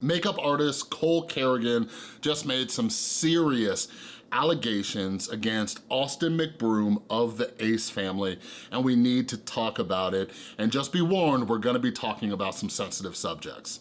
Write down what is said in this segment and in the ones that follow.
Makeup artist Cole Carrigan just made some serious allegations against Austin McBroom of the Ace family, and we need to talk about it. And just be warned, we're gonna be talking about some sensitive subjects.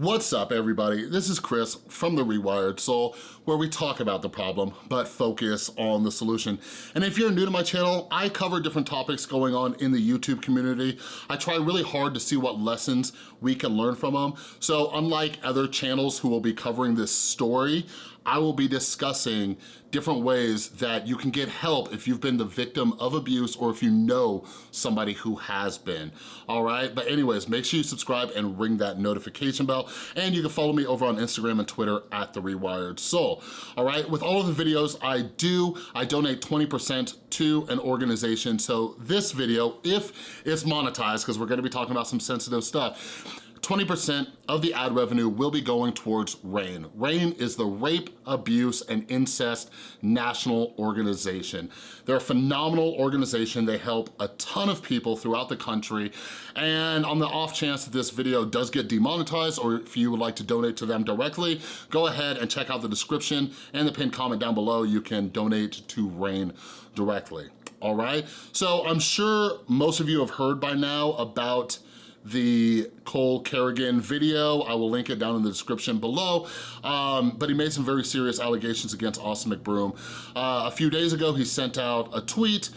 What's up everybody? This is Chris from The Rewired Soul where we talk about the problem but focus on the solution. And if you're new to my channel, I cover different topics going on in the YouTube community. I try really hard to see what lessons we can learn from them. So unlike other channels who will be covering this story, I will be discussing different ways that you can get help if you've been the victim of abuse or if you know somebody who has been, all right? But anyways, make sure you subscribe and ring that notification bell, and you can follow me over on Instagram and Twitter at The Rewired Soul, all right? With all of the videos I do, I donate 20% to an organization, so this video, if it's monetized, because we're gonna be talking about some sensitive stuff, 20% of the ad revenue will be going towards RAINN. RAINN is the Rape, Abuse, and Incest National Organization. They're a phenomenal organization. They help a ton of people throughout the country. And on the off chance that this video does get demonetized or if you would like to donate to them directly, go ahead and check out the description and the pinned comment down below. You can donate to RAINN directly all right? So I'm sure most of you have heard by now about the Cole Carrigan video. I will link it down in the description below. Um, but he made some very serious allegations against Austin McBroom. Uh, a few days ago, he sent out a tweet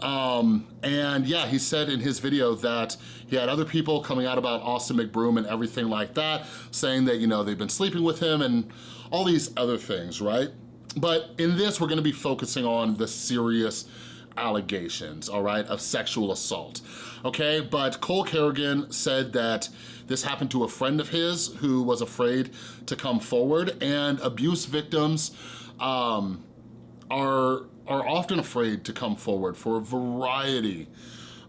um, and yeah, he said in his video that he had other people coming out about Austin McBroom and everything like that, saying that, you know, they've been sleeping with him and all these other things, right? But in this, we're gonna be focusing on the serious allegations, all right, of sexual assault, okay? But Cole Carrigan said that this happened to a friend of his who was afraid to come forward and abuse victims um, are, are often afraid to come forward for a variety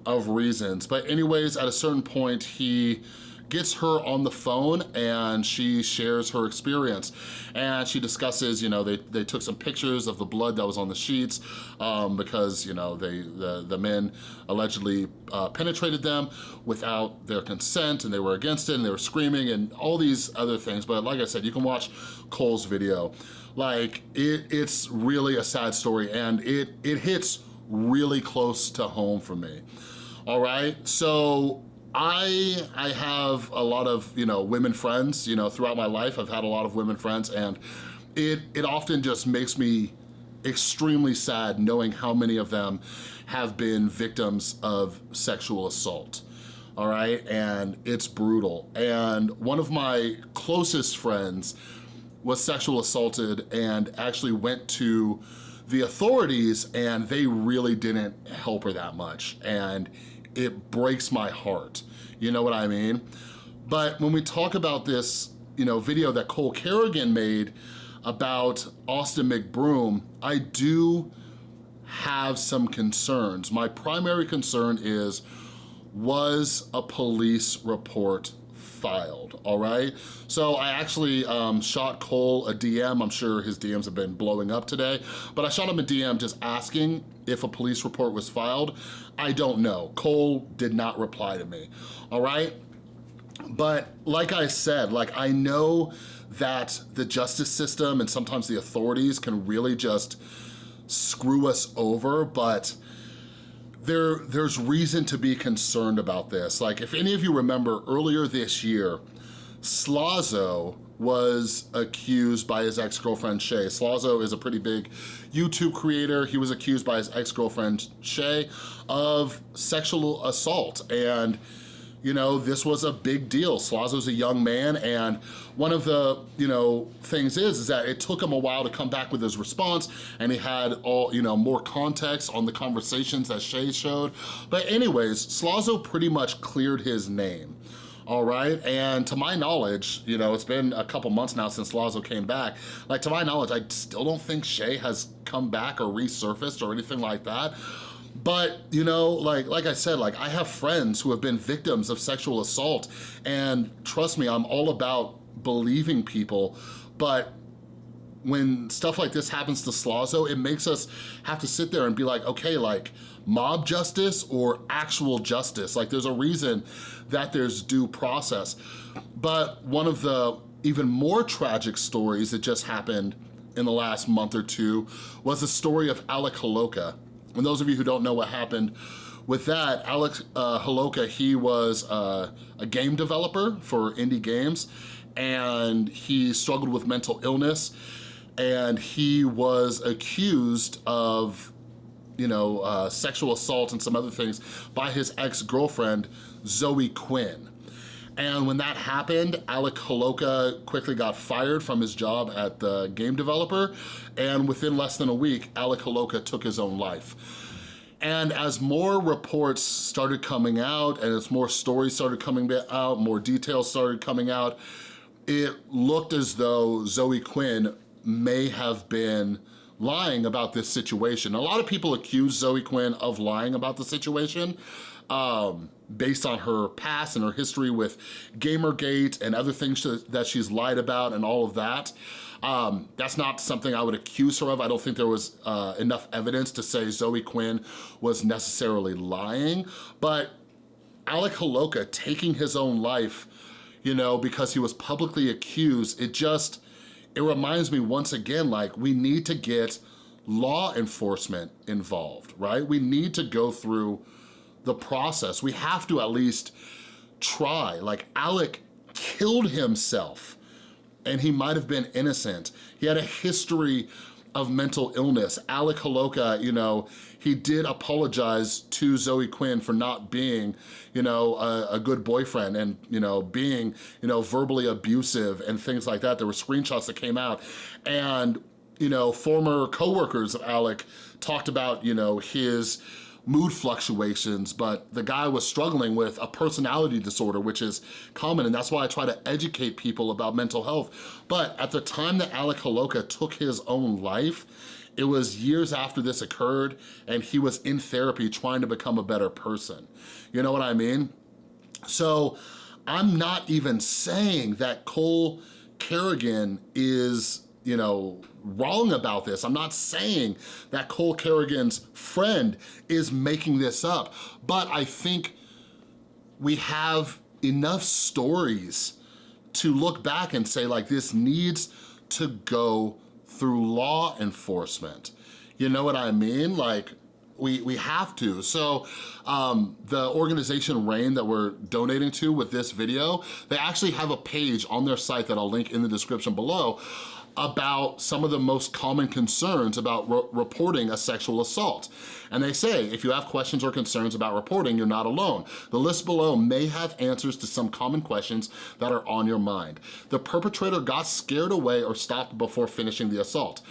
of reasons. But anyways, at a certain point, he gets her on the phone and she shares her experience. And she discusses, you know, they, they took some pictures of the blood that was on the sheets um, because, you know, they the, the men allegedly uh, penetrated them without their consent and they were against it and they were screaming and all these other things. But like I said, you can watch Cole's video. Like, it, it's really a sad story and it, it hits really close to home for me. All right, so I I have a lot of, you know, women friends, you know, throughout my life, I've had a lot of women friends and it, it often just makes me extremely sad knowing how many of them have been victims of sexual assault all right? And it's brutal. And one of my closest friends was sexual assaulted and actually went to the authorities and they really didn't help her that much. And it breaks my heart. You know what I mean? But when we talk about this, you know, video that Cole Carrigan made about Austin McBroom, I do have some concerns. My primary concern is, was a police report filed, all right? So I actually um, shot Cole a DM. I'm sure his DMs have been blowing up today, but I shot him a DM just asking if a police report was filed. I don't know. Cole did not reply to me, all right? But like I said, like I know that the justice system and sometimes the authorities can really just screw us over, but there, there's reason to be concerned about this. Like if any of you remember earlier this year, Slazo was accused by his ex-girlfriend Shay. Slazo is a pretty big YouTube creator. He was accused by his ex-girlfriend Shay of sexual assault and you know, this was a big deal. Slazo's a young man and one of the, you know, things is, is that it took him a while to come back with his response and he had all, you know, more context on the conversations that Shay showed. But anyways, Slazo pretty much cleared his name all right? And to my knowledge, you know, it's been a couple months now since Slazo came back. Like, to my knowledge, I still don't think Shay has come back or resurfaced or anything like that. But, you know, like, like I said, like I have friends who have been victims of sexual assault and trust me, I'm all about believing people, but when stuff like this happens to Slazo, it makes us have to sit there and be like, okay, like mob justice or actual justice? Like there's a reason that there's due process. But one of the even more tragic stories that just happened in the last month or two was the story of Alec Holowka. And those of you who don't know what happened with that, Alex uh, Holowka, he was uh, a game developer for indie games and he struggled with mental illness and he was accused of you know, uh, sexual assault and some other things by his ex-girlfriend, Zoe Quinn. And when that happened, Alec Holowka quickly got fired from his job at the game developer, and within less than a week, Alec Holowka took his own life. And as more reports started coming out and as more stories started coming out, more details started coming out, it looked as though Zoe Quinn may have been lying about this situation. A lot of people accuse Zoe Quinn of lying about the situation um, based on her past and her history with Gamergate and other things that she's lied about and all of that. Um, that's not something I would accuse her of. I don't think there was uh, enough evidence to say Zoe Quinn was necessarily lying, but Alec Holowka taking his own life, you know, because he was publicly accused, it just, it reminds me once again, like we need to get law enforcement involved, right? We need to go through the process. We have to at least try. Like Alec killed himself and he might have been innocent. He had a history of mental illness. Alec Holowka, you know, he did apologize to Zoe Quinn for not being, you know, a, a, good boyfriend and, you know, being, you know, verbally abusive and things like that. There were screenshots that came out and, you know, former coworkers of Alec talked about, you know, his, mood fluctuations, but the guy was struggling with a personality disorder, which is common, and that's why I try to educate people about mental health. But at the time that Alec Holowka took his own life, it was years after this occurred, and he was in therapy trying to become a better person. You know what I mean? So I'm not even saying that Cole Carrigan is you know, wrong about this. I'm not saying that Cole Carrigan's friend is making this up, but I think we have enough stories to look back and say like this needs to go through law enforcement. You know what I mean? Like we, we have to. So um, the organization RAINN that we're donating to with this video, they actually have a page on their site that I'll link in the description below about some of the most common concerns about re reporting a sexual assault. And they say, if you have questions or concerns about reporting, you're not alone. The list below may have answers to some common questions that are on your mind. The perpetrator got scared away or stopped before finishing the assault.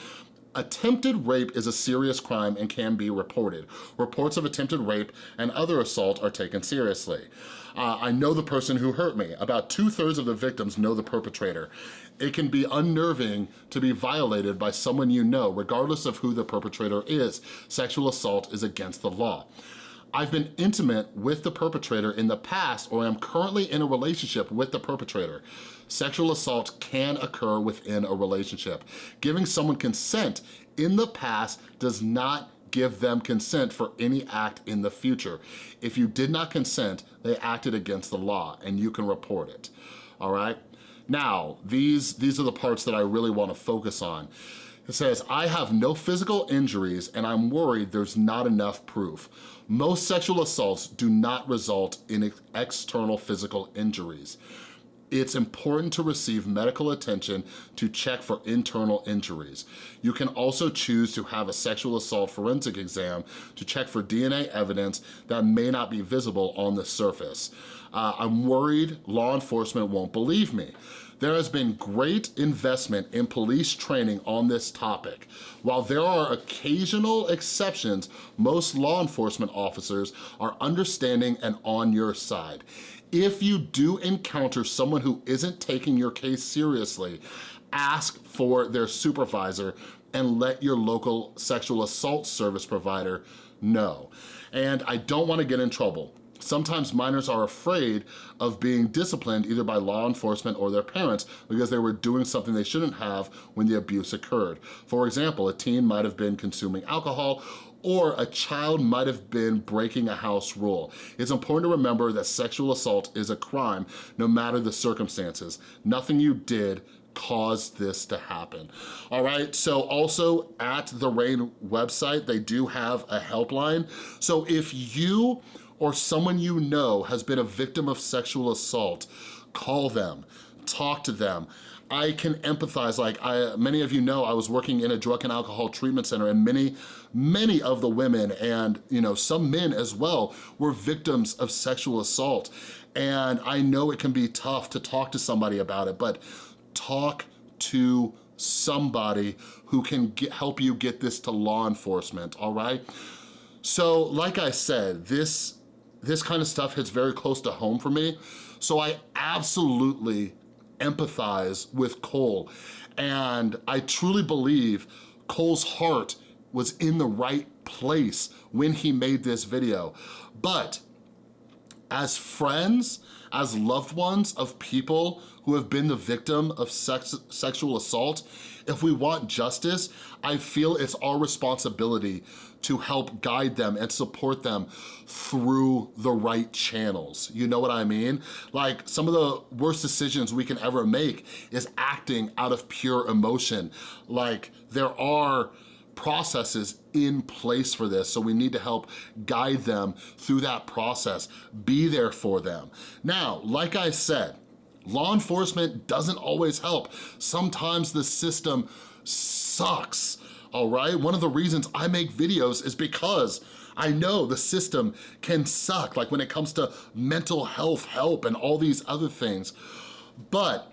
Attempted rape is a serious crime and can be reported. Reports of attempted rape and other assault are taken seriously. Uh, I know the person who hurt me. About two thirds of the victims know the perpetrator. It can be unnerving to be violated by someone you know, regardless of who the perpetrator is. Sexual assault is against the law. I've been intimate with the perpetrator in the past or am currently in a relationship with the perpetrator. Sexual assault can occur within a relationship. Giving someone consent in the past does not give them consent for any act in the future. If you did not consent, they acted against the law and you can report it, all right? Now, these, these are the parts that I really wanna focus on. It says, I have no physical injuries and I'm worried there's not enough proof. Most sexual assaults do not result in external physical injuries. It's important to receive medical attention to check for internal injuries. You can also choose to have a sexual assault forensic exam to check for DNA evidence that may not be visible on the surface. Uh, I'm worried law enforcement won't believe me. There has been great investment in police training on this topic. While there are occasional exceptions, most law enforcement officers are understanding and on your side. If you do encounter someone who isn't taking your case seriously, ask for their supervisor and let your local sexual assault service provider know. And I don't wanna get in trouble, Sometimes minors are afraid of being disciplined either by law enforcement or their parents because they were doing something they shouldn't have when the abuse occurred. For example, a teen might have been consuming alcohol or a child might have been breaking a house rule. It's important to remember that sexual assault is a crime no matter the circumstances. Nothing you did caused this to happen. All right, so also at the RAINN website, they do have a helpline. So if you or someone you know has been a victim of sexual assault, call them, talk to them. I can empathize, like I, many of you know, I was working in a drug and alcohol treatment center and many, many of the women and you know some men as well were victims of sexual assault. And I know it can be tough to talk to somebody about it, but talk to somebody who can get, help you get this to law enforcement, all right? So like I said, this, this kind of stuff hits very close to home for me. So I absolutely empathize with Cole. And I truly believe Cole's heart was in the right place when he made this video. But as friends, as loved ones of people who have been the victim of sex, sexual assault, if we want justice, I feel it's our responsibility to help guide them and support them through the right channels. You know what I mean? Like some of the worst decisions we can ever make is acting out of pure emotion. Like there are processes in place for this, so we need to help guide them through that process, be there for them. Now, like I said, law enforcement doesn't always help. Sometimes the system sucks, all right? One of the reasons I make videos is because I know the system can suck, like when it comes to mental health help and all these other things. But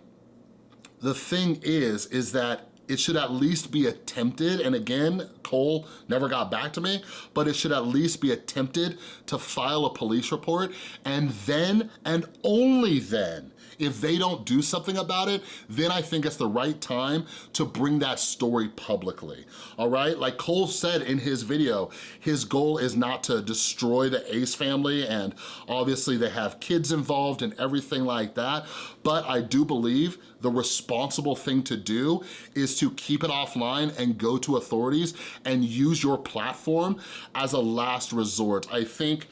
the thing is, is that it should at least be attempted, and again, Cole never got back to me, but it should at least be attempted to file a police report, and then, and only then, if they don't do something about it, then I think it's the right time to bring that story publicly, all right? Like Cole said in his video, his goal is not to destroy the Ace family, and obviously they have kids involved and everything like that, but I do believe the responsible thing to do is to keep it offline and go to authorities and use your platform as a last resort. I think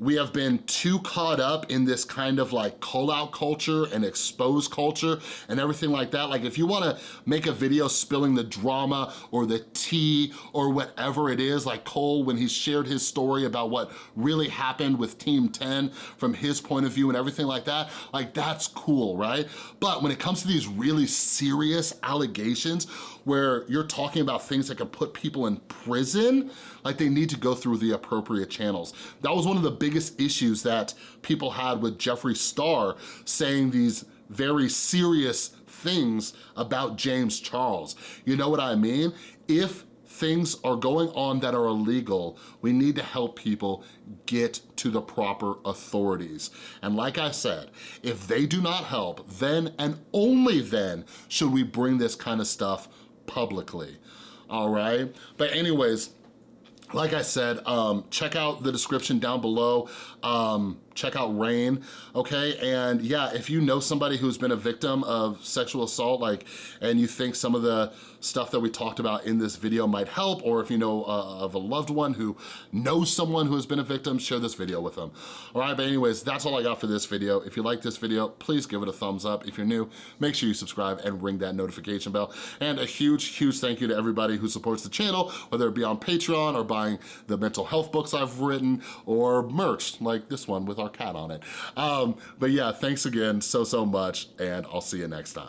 we have been too caught up in this kind of like call out culture and expose culture and everything like that. Like if you wanna make a video spilling the drama or the tea or whatever it is, like Cole when he shared his story about what really happened with Team 10 from his point of view and everything like that, like that's cool, right? But when it comes to these really serious allegations where you're talking about things that can put people in prison, like they need to go through the appropriate channels. That was one of the biggest issues that people had with Jeffree Star saying these very serious things about James Charles. You know what I mean? If things are going on that are illegal, we need to help people get to the proper authorities. And like I said, if they do not help, then and only then should we bring this kind of stuff publicly, all right? But anyways, like I said, um, check out the description down below. Um, check out RAINN, okay? And yeah, if you know somebody who's been a victim of sexual assault, like, and you think some of the stuff that we talked about in this video might help, or if you know uh, of a loved one who knows someone who has been a victim, share this video with them. All right, but anyways, that's all I got for this video. If you like this video, please give it a thumbs up. If you're new, make sure you subscribe and ring that notification bell. And a huge, huge thank you to everybody who supports the channel, whether it be on Patreon or buying the mental health books I've written or merch like this one with our cat on it. Um, but yeah, thanks again so, so much, and I'll see you next time.